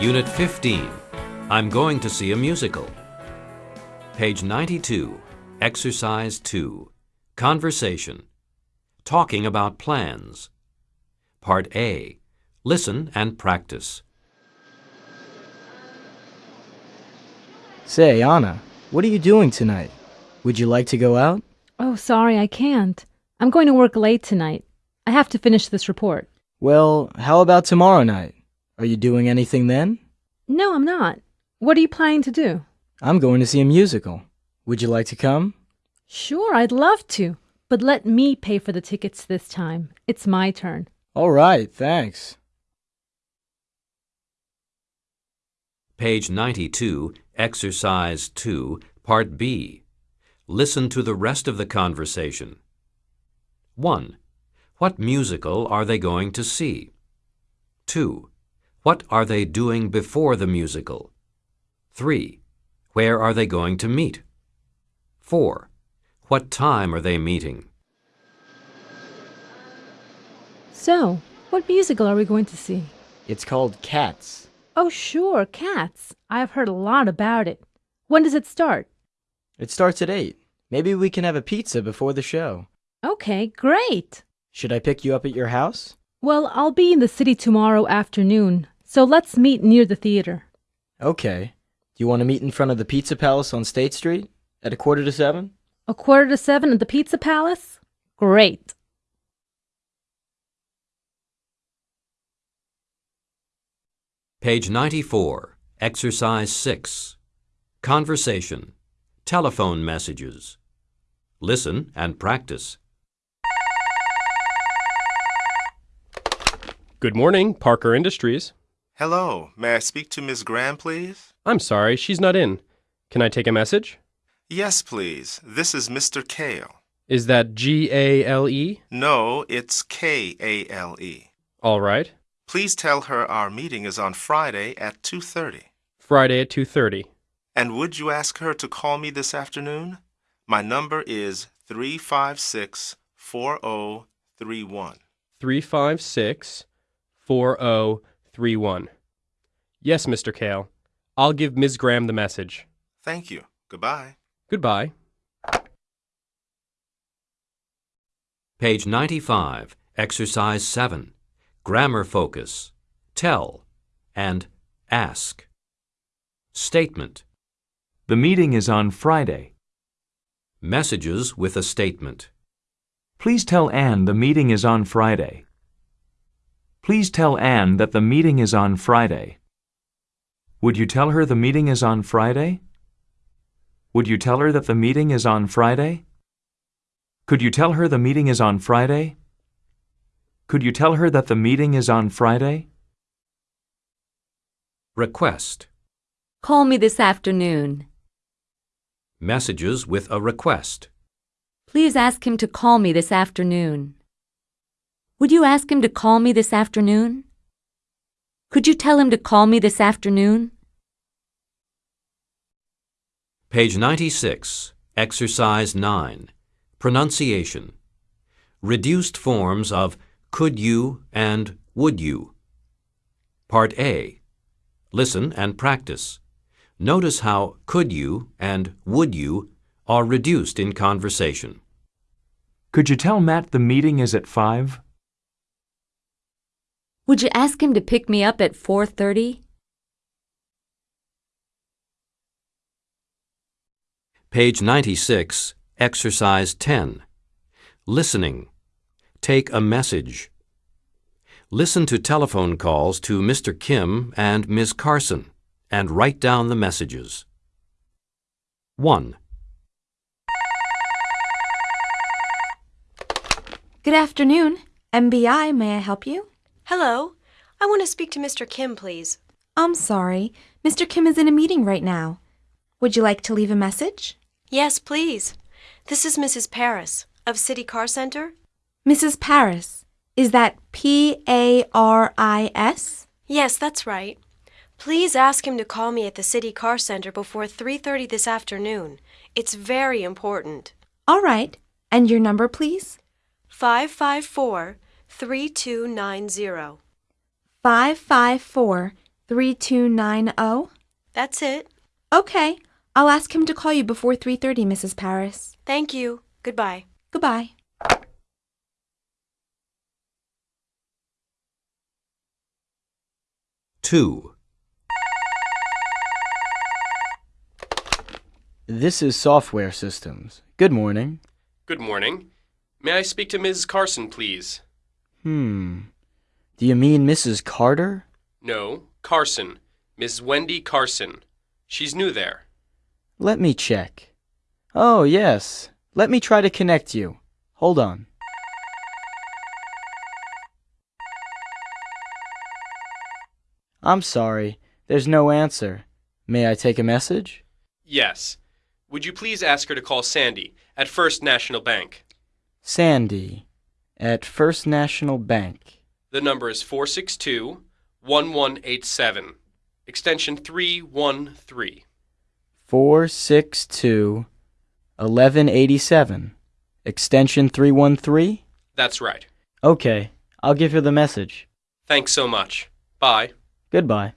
Unit 15. I'm going to see a musical. Page 92. Exercise 2. Conversation. Talking about plans. Part A. Listen and practice. Say, Anna, what are you doing tonight? Would you like to go out? Oh, sorry, I can't. I'm going to work late tonight. I have to finish this report. Well, how about tomorrow night? Are you doing anything then? No, I'm not. What are you planning to do? I'm going to see a musical. Would you like to come? Sure, I'd love to. But let me pay for the tickets this time. It's my turn. All right, thanks. Page 92, Exercise 2, Part B. Listen to the rest of the conversation. 1. What musical are they going to see? 2. What are they doing before the musical? 3. Where are they going to meet? 4. What time are they meeting? So, what musical are we going to see? It's called Cats. Oh, sure, Cats. I've heard a lot about it. When does it start? It starts at 8. Maybe we can have a pizza before the show. Okay, great. Should I pick you up at your house? Well, I'll be in the city tomorrow afternoon, so let's meet near the theater. Okay. Do you want to meet in front of the Pizza Palace on State Street at a quarter to seven? A quarter to seven at the Pizza Palace? Great. Page 94, Exercise 6. Conversation. Telephone messages. Listen and practice. Good morning, Parker Industries. Hello, may I speak to Miss Graham, please? I'm sorry, she's not in. Can I take a message? Yes, please. This is Mr. Kale. Is that G A L E? No, it's K A L E. All right. Please tell her our meeting is on Friday at 2:30. Friday at 2:30. And would you ask her to call me this afternoon? My number is 356-4031. 356 4031. Yes, Mr. Kale. I'll give Ms. Graham the message. Thank you. Goodbye. Goodbye. Page 95, Exercise 7. Grammar focus. Tell and ask. Statement. The meeting is on Friday. Messages with a statement. Please tell Anne the meeting is on Friday. Please tell Anne that the meeting is on Friday. Would you tell her the meeting is on Friday? Would you tell her that the meeting is on Friday? Could you tell her the meeting is on Friday? Could you tell her that the meeting is on Friday? Request. Call me this afternoon. Messages with a request. Please ask him to call me this afternoon. Would you ask him to call me this afternoon? Could you tell him to call me this afternoon? Page 96, Exercise 9. Pronunciation. Reduced forms of could you and would you. Part A. Listen and practice. Notice how could you and would you are reduced in conversation. Could you tell Matt the meeting is at 5? Would you ask him to pick me up at 4:30? Page 96, Exercise 10. Listening. Take a message. Listen to telephone calls to Mr. Kim and Ms. Carson and write down the messages. 1. Good afternoon. MBI, may I help you? Hello. I want to speak to Mr. Kim, please. I'm sorry. Mr. Kim is in a meeting right now. Would you like to leave a message? Yes, please. This is Mrs. Paris of City Car Center. Mrs. Paris. Is that P A R I S? Yes, that's right. Please ask him to call me at the City Car Center before 3:30 this afternoon. It's very important. All right. And your number, please? 554 3290. 554 3290? That's it. Okay. I'll ask him to call you before 3:30, Mrs. Paris. Thank you. Goodbye. Goodbye. Two. This is Software Systems. Good morning. Good morning. May I speak to Ms. Carson, please? Hmm. Do you mean Mrs. Carter? No, Carson. Miss Wendy Carson. She's new there. Let me check. Oh, yes. Let me try to connect you. Hold on. I'm sorry. There's no answer. May I take a message? Yes. Would you please ask her to call Sandy at First National Bank? Sandy at First National Bank. The number is 462 1187, extension 313. 462 1187. Extension 313? That's right. Okay. I'll give her the message. Thanks so much. Bye. Goodbye.